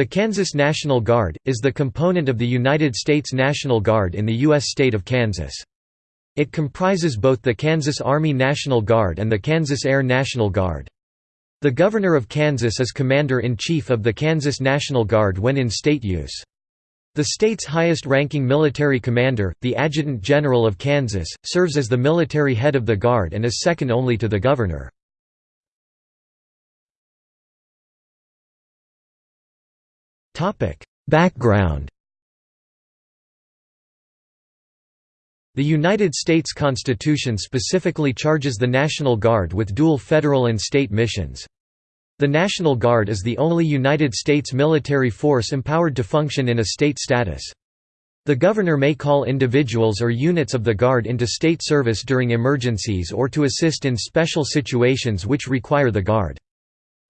The Kansas National Guard, is the component of the United States National Guard in the U.S. state of Kansas. It comprises both the Kansas Army National Guard and the Kansas Air National Guard. The Governor of Kansas is Commander-in-Chief of the Kansas National Guard when in state use. The state's highest-ranking military commander, the Adjutant General of Kansas, serves as the military head of the Guard and is second only to the Governor. Background The United States Constitution specifically charges the National Guard with dual federal and state missions. The National Guard is the only United States military force empowered to function in a state status. The governor may call individuals or units of the Guard into state service during emergencies or to assist in special situations which require the Guard.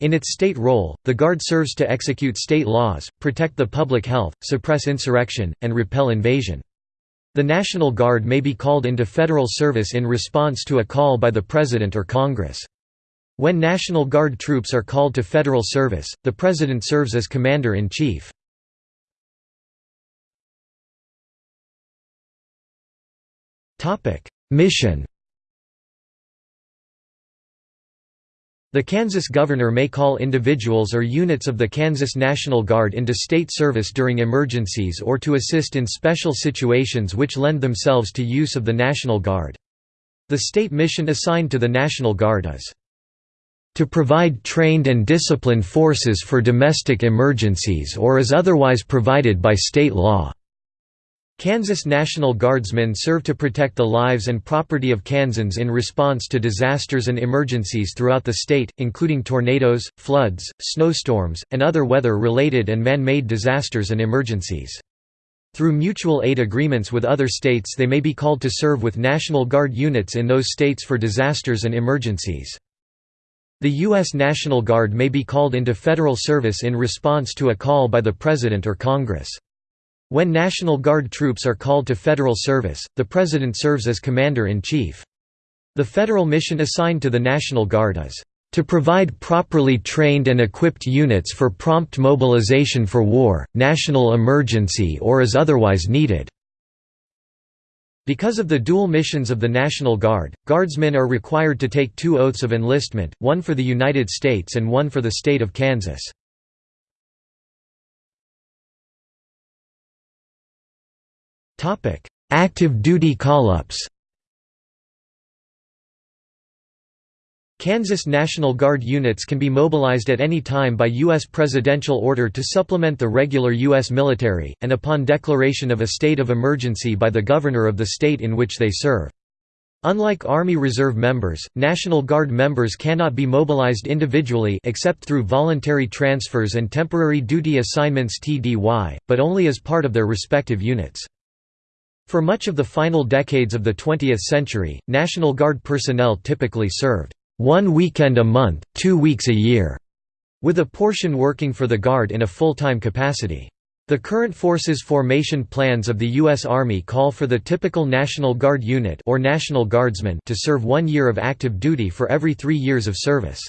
In its state role, the Guard serves to execute state laws, protect the public health, suppress insurrection, and repel invasion. The National Guard may be called into federal service in response to a call by the President or Congress. When National Guard troops are called to federal service, the President serves as Commander-in-Chief. Mission The Kansas governor may call individuals or units of the Kansas National Guard into state service during emergencies or to assist in special situations which lend themselves to use of the National Guard. The state mission assigned to the National Guard is to provide trained and disciplined forces for domestic emergencies or as otherwise provided by state law. Kansas National Guardsmen serve to protect the lives and property of Kansans in response to disasters and emergencies throughout the state, including tornadoes, floods, snowstorms, and other weather-related and man-made disasters and emergencies. Through mutual aid agreements with other states they may be called to serve with National Guard units in those states for disasters and emergencies. The U.S. National Guard may be called into federal service in response to a call by the President or Congress. When National Guard troops are called to federal service, the President serves as Commander-in-Chief. The federal mission assigned to the National Guard is, "...to provide properly trained and equipped units for prompt mobilization for war, national emergency or as otherwise needed." Because of the dual missions of the National Guard, Guardsmen are required to take two oaths of enlistment, one for the United States and one for the state of Kansas. Topic: Active duty call-ups. Kansas National Guard units can be mobilized at any time by U.S. presidential order to supplement the regular U.S. military, and upon declaration of a state of emergency by the governor of the state in which they serve. Unlike Army Reserve members, National Guard members cannot be mobilized individually except through voluntary transfers and temporary duty assignments TDY, but only as part of their respective units. For much of the final decades of the 20th century, National Guard personnel typically served one weekend a month, two weeks a year, with a portion working for the Guard in a full-time capacity. The current forces formation plans of the U.S. Army call for the typical National Guard unit or National Guardsman to serve one year of active duty for every three years of service.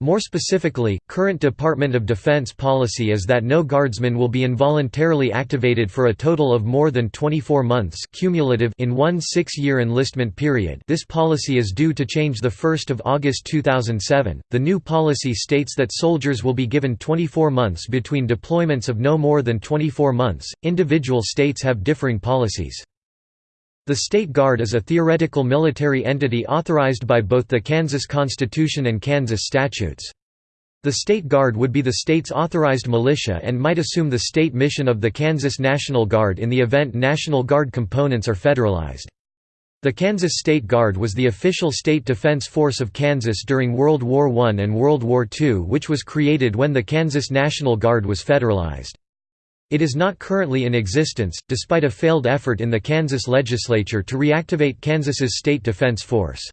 More specifically, current Department of Defense policy is that no guardsman will be involuntarily activated for a total of more than 24 months cumulative in one six-year enlistment period this policy is due to change 1 August 2007. The new policy states that soldiers will be given 24 months between deployments of no more than 24 months. Individual states have differing policies. The State Guard is a theoretical military entity authorized by both the Kansas Constitution and Kansas statutes. The State Guard would be the state's authorized militia and might assume the state mission of the Kansas National Guard in the event National Guard components are federalized. The Kansas State Guard was the official state defense force of Kansas during World War I and World War II which was created when the Kansas National Guard was federalized. It is not currently in existence, despite a failed effort in the Kansas legislature to reactivate Kansas's state defense force.